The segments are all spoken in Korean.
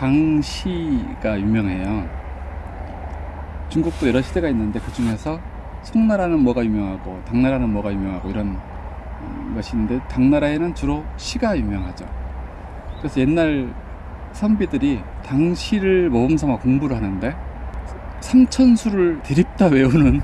당시가 유명해요. 중국도 여러 시대가 있는데 그 중에서 송나라는 뭐가 유명하고 당나라는 뭐가 유명하고 이런 음, 것이 있는데 당나라에는 주로 시가 유명하죠. 그래서 옛날 선비들이 당시를 모범 삼아 공부를 하는데 삼천수를 대립다 외우는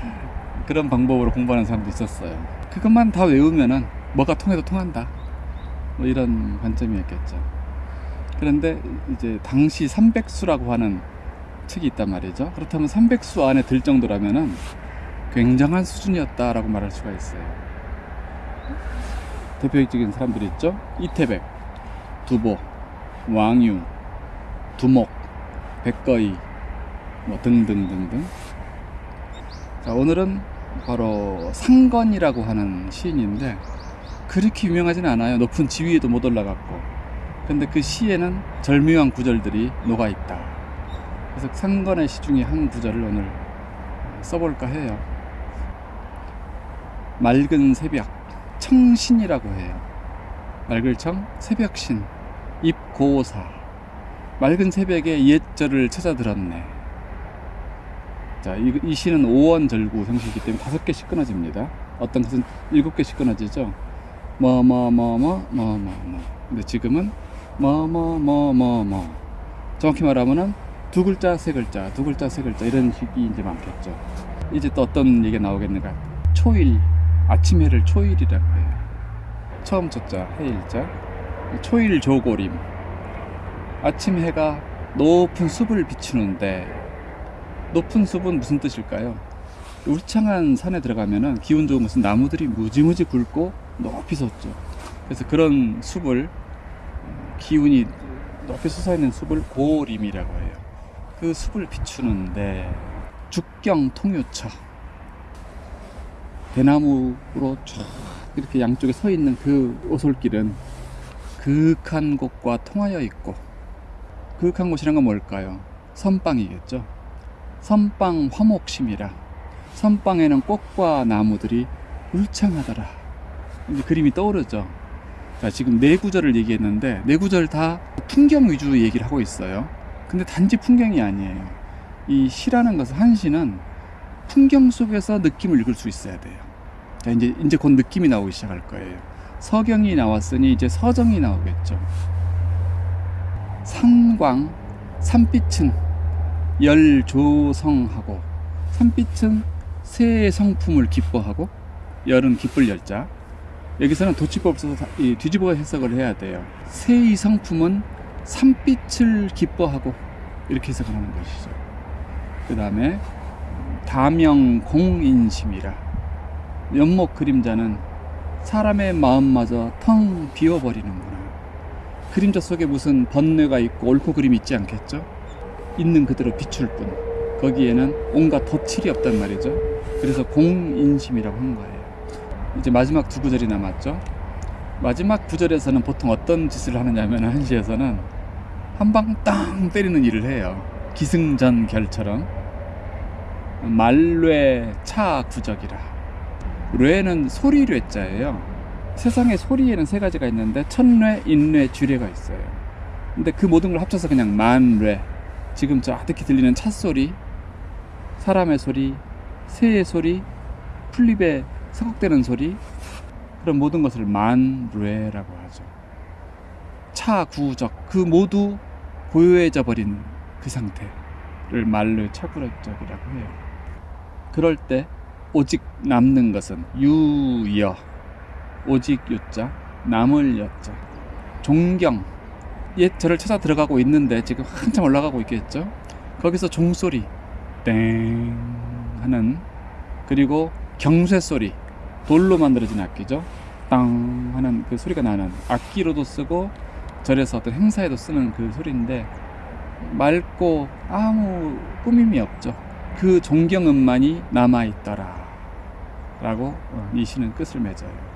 그런 방법으로 공부하는 사람도 있었어요. 그것만 다 외우면은 뭐가 통해도 통한다. 뭐 이런 관점이었겠죠. 그런데 이제 당시 300수라고 하는 책이 있단 말이죠. 그렇다면 300수 안에 들 정도라면은 굉장한 수준이었다라고 말할 수가 있어요. 대표적인 사람들이 있죠. 이태백, 두보, 왕유, 두목, 백거이, 뭐 등등등등. 자, 오늘은 바로 상건이라고 하는 시인인데 그렇게 유명하진 않아요. 높은 지위에도 못 올라갔고. 근데 그 시에는 절묘한 구절들이 녹아 있다. 그래서 상건의 시 중에 한 구절을 오늘 써볼까 해요. 맑은 새벽, 청신이라고 해요. 맑을 청, 새벽신, 입고사. 맑은 새벽에 옛절을 찾아 들었네. 자, 이, 이 시는 5원 절구 형식이기 때문에 다섯 개씩 끊어집니다. 어떤 것은 일곱 개씩 끊어지죠. 뭐, 뭐, 뭐, 뭐, 뭐, 뭐, 뭐. 근데 지금은 뭐, 뭐, 뭐, 뭐, 뭐. 정확히 말하면은 두 글자, 세 글자, 두 글자, 세 글자 이런 식이 이제 많겠죠. 이제 또 어떤 얘기가 나오겠는가? 초일, 아침 해를 초일이라고 해요. 처음 초자, 해일자. 초일 조고림. 아침 해가 높은 숲을 비추는데 높은 숲은 무슨 뜻일까요? 울창한 산에 들어가면은 기운 좋은 무슨 나무들이 무지무지 굵고 높이 섰죠. 그래서 그런 숲을 어, 기운이 높이 솟아있는 숲을 고림이라고 해요. 그 숲을 비추는데 죽경 통유처 대나무로 쫙 이렇게 양쪽에 서 있는 그 오솔길은 그윽한 곳과 통하여 있고 그윽한 곳이란 건 뭘까요? 선방이겠죠. 선방 화목심이라 선방에는 꽃과 나무들이 울창하더라. 이제 그림이 떠오르죠. 자, 지금 네 구절을 얘기했는데 네 구절 다 풍경 위주 얘기를 하고 있어요. 근데 단지 풍경이 아니에요. 이 시라는 것은 한 시는 풍경 속에서 느낌을 읽을 수 있어야 돼요. 자, 이제 이제 곧 느낌이 나오기 시작할 거예요. 서경이 나왔으니 이제 서정이 나오겠죠. 산광, 산빛은 열조성하고 산빛은 새의 성품을 기뻐하고 열은 기쁠 열자 여기서는 도치법 다- 이 뒤집어 해석을 해야 돼요. 새의 성품은 산빛을 기뻐하고 이렇게 해석을 하는 것이죠. 그 다음에 다명공인심이라 연목 그림자는 사람의 마음마저 텅 비워버리는구나. 그림자 속에 무슨 번뇌가 있고 옳고 그림이 있지 않겠죠? 있는 그대로 비출 뿐. 거기에는 온갖 덧칠이 없단 말이죠. 그래서 공인심이라고 한 거예요. 이제 마지막 두 구절이 남았죠. 마지막 구절에서는 보통 어떤 짓을 하느냐면 한시에서는 한 방 땅 때리는 일을 해요. 기승전결처럼 말뢰 차구적이라. 뢰는 소리 뢰자예요. 세상에 소리에는 세 가지가 있는데 천뢰, 인뢰, 주뢰가 있어요. 근데 그 모든 걸 합쳐서 그냥 만뢰. 지금 저 아득히 들리는 차 소리, 사람의 소리, 새의 소리, 풀립에 서걱대는 소리 그런 모든 것을 만뢰라고 하죠. 차구적 그 모두 고요해져 버린 그 상태를 말로 차구적이라고 해요. 그럴 때 오직 남는 것은 유여 오직 유자 남을 여자 종경 옛 절을 찾아 들어가고 있는데 지금 한참 올라가고 있겠죠. 거기서 종소리 땡 하는 그리고 경쇠 소리 돌로 만들어진 악기죠. 땅 하는 그 소리가 나는 악기로도 쓰고 절에서 어떤 행사에도 쓰는 그 소리인데 맑고 아무 꾸밈이 없죠. 그 존경음만이 남아 있더라. 라고 이 시는 끝을 맺어요.